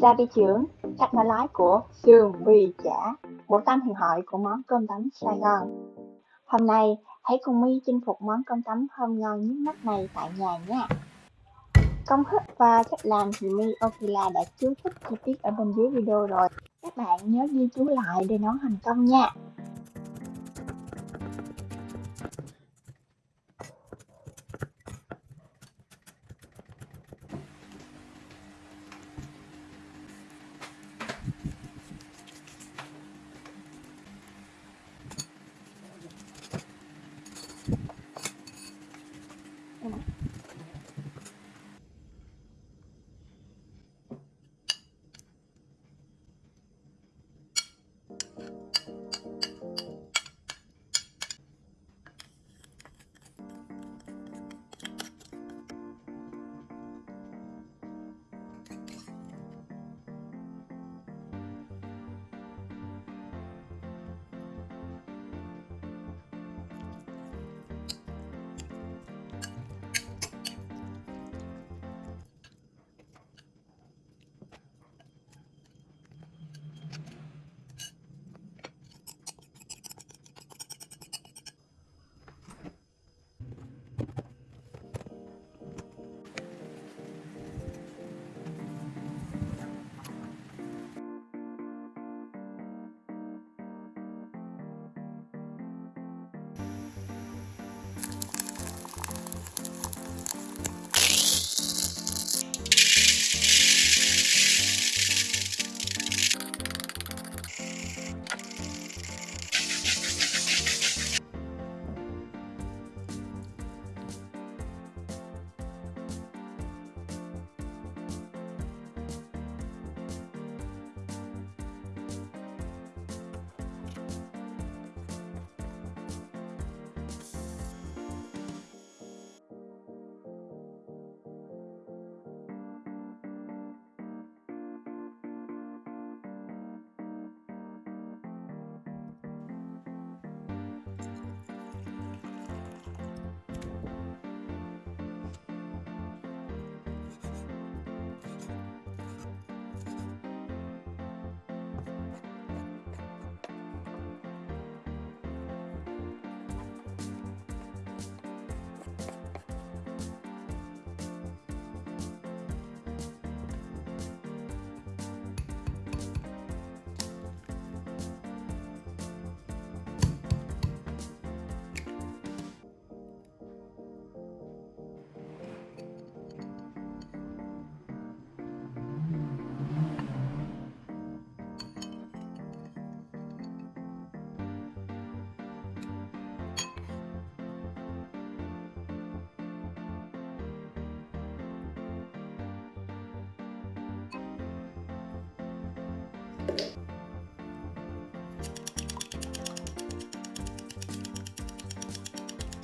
ra đi trưởng, cách nói lái của sườn bì chả, bộ tam huyền hội của món cơm tấm Sài Gòn. Hôm nay, hãy cùng My chinh phục món cơm tấm thơm ngon nhất mắt này tại nhà nha. Công thức và cách làm thì My Okila đã chú thích chi tiết ở bên dưới video rồi. Các bạn nhớ ghi chú lại để nấu thành công nha.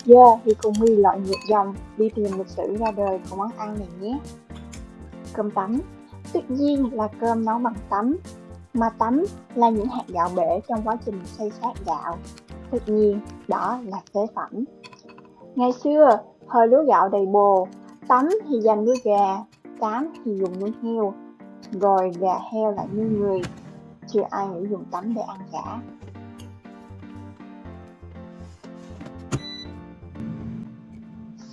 Giờ yeah, thì cùng My loại ngược dòng đi tìm lịch sử ra đời của món ăn này nhé. Cơm tấm tuyệt nhiên là cơm nấu bằng tấm, mà tấm là những hạt gạo bể trong quá trình xây sát gạo. Tất nhiên, đó là phế phẩm. Ngày xưa, thời lúa gạo đầy bồ, tấm thì dành nuôi gà, cám thì dùng nuôi heo, rồi gà heo lại nuôi người. Chưa ai nghĩ dùng tấm để ăn cả.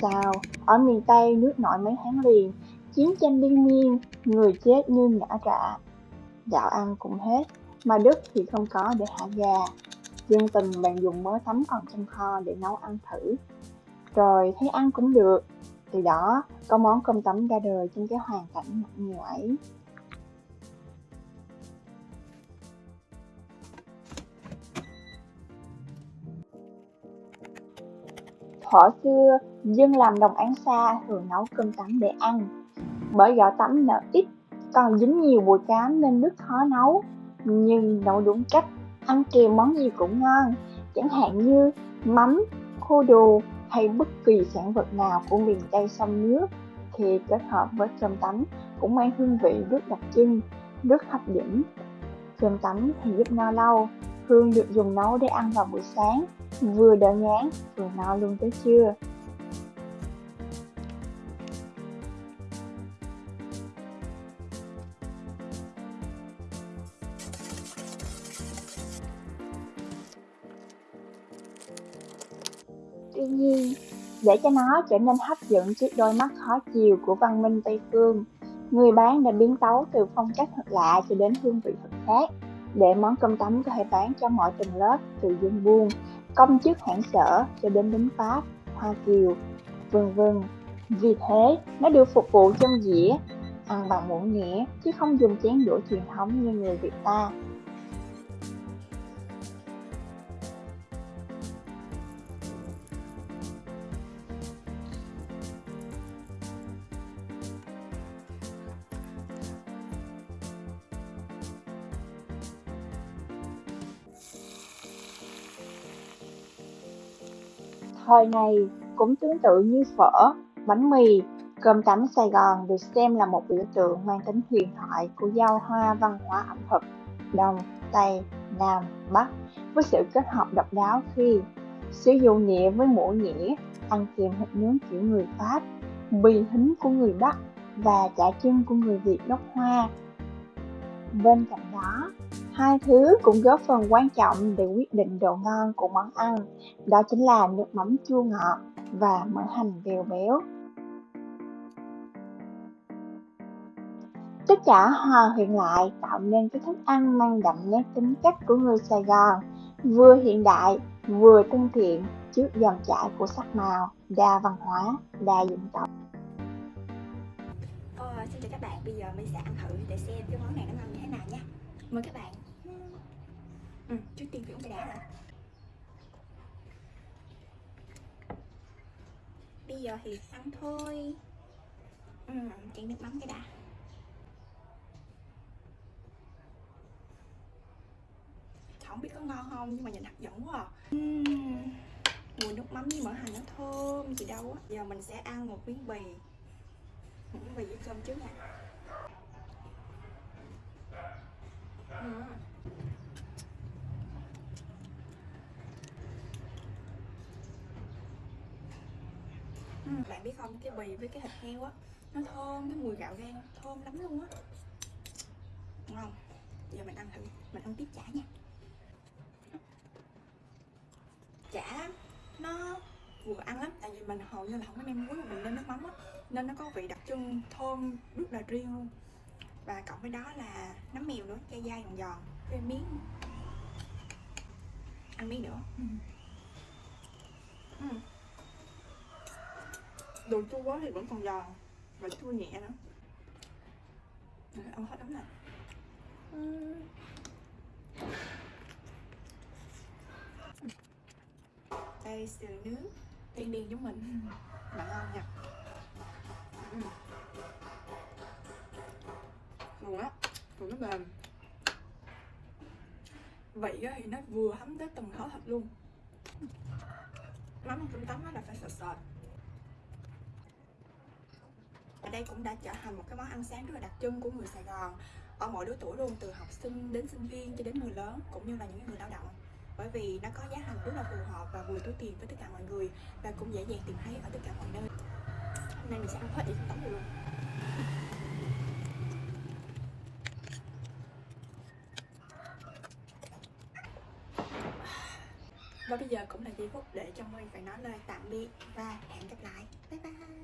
Sao ở miền Tây nước nổi mấy tháng liền, chiến tranh liên miên, người chết như ngã rạ. Gạo ăn cũng hết, mà Đức thì không có để hạ gà. Dân tình bạn dùng mớ tắm còn trong kho để nấu ăn thử. Rồi thấy ăn cũng được. Từ đó, có món cơm tấm ra đời trong cái hoàn cảnh nặng nghèo ấy. Thuở xưa, dân làm đồng án xa thường nấu cơm tấm để ăn. Bởi gạo tấm nở ít, còn dính nhiều bùi cám nên nước khó nấu. Nhưng nấu đúng cách, ăn kèm món gì cũng ngon. Chẳng hạn như mắm, khô đồ hay bất kỳ sản vật nào của miền Tây sông nước thì kết hợp với cơm tấm cũng mang hương vị rất đặc trưng, rất hấp dẫn. Cơm tấm thì giúp no lâu, Hương được dùng nấu để ăn vào buổi sáng, vừa đỡ ngán vừa no luôn tới chưa Tuy nhiên, để cho nó trở nên hấp dẫn trước đôi mắt khó chiều của văn minh Tây Phương, người bán đã biến tấu từ phong cách thật lạ cho đến hương vị thật khác, để món cơm tấm có thể bán cho mọi tầng lớp từ dân buôn công chức hãng sở cho đến lính Pháp, Hoa Kiều, vân vân. Vì thế, nó được phục vụ trong dĩa, ăn bằng muỗng nghĩa chứ không dùng chén đũa truyền thống như người Việt ta. Thời này cũng tương tự như phở, bánh mì, cơm tấm Sài Gòn được xem là một biểu tượng mang tính huyền thoại của giao hoa văn hóa ẩm thực Đông, Tây, Nam, Bắc với sự kết hợp độc đáo khi sử dụng nhẹ với muỗng nhĩ ăn kèm thịt nướng kiểu người Pháp, bì hính của người Bắc và chả chân của người Việt gốc Hoa. Bên cạnh đó, Hai thứ cũng góp phần quan trọng để quyết định độ ngon của món ăn, đó chính là nước mắm chua ngọt và mỡ hành đều béo. Tất cả hòa quyện lại tạo nên cái thức ăn mang đậm nét tính cách của người Sài Gòn, vừa hiện đại, vừa thân thiện trước dòng chảy của sắc màu, đa văn hóa, đa dân tộc. Ờ, xin chào các bạn, bây giờ mình sẽ ăn thử để xem cái món này nó ngon như thế nào nha Mời các bạn ừ, Trước tiên phải uống cái đá đã Bây giờ thì ăn thôi. Ừ, Chén nước mắm cái đã. Không biết có ngon không nhưng mà nhìn hấp dẫn quá à. uhm, Mùi nước mắm với mỡ hành nó thơm gì đâu á. Giờ mình sẽ ăn một miếng bì. Một miếng bì với cơm trước nha uhm bạn biết không? Cái bì với cái thịt heo á nó thơm cái mùi gạo gan thơm lắm luôn á. Ngon giờ mình ăn thử mình ăn tiếp chả nha. Chả nó vừa ăn lắm tại vì mình hầu như là không có nêm muối mà mình nêm nước mắm á nên nó có vị đặc trưng thơm rất là riêng luôn. Và cộng với đó là nấm mèo nữa dai dai giòn giòn cái miếng ăn miếng nữa. Ừ. Ừ đồ chua quá thì vẫn còn giòn. Và chua nhẹ nữa ăn hết lắm nè đây sườn nướng. Đen đen giống mình. Bạn ngon nha. Ừ. Ngon á rồi nó mềm vậy thì nó vừa hấm tới từng thớ thịt luôn. Mắm cơm tấm là phải sệt sệt và đây cũng đã trở thành một cái món ăn sáng rất là đặc trưng của người Sài Gòn ở mọi lứa tuổi luôn, từ học sinh đến sinh viên cho đến người lớn cũng như là những người lao động. Bởi vì nó có giá thành rất là phù hợp và vừa túi tiền với tất cả mọi người và cũng dễ dàng tìm thấy ở tất cả mọi nơi. Hôm nay mình sẽ ăn hết đi tấm luôn. Và bây giờ cũng là giây phút để cho mình phải nói lời tạm biệt và hẹn gặp lại. Bye bye.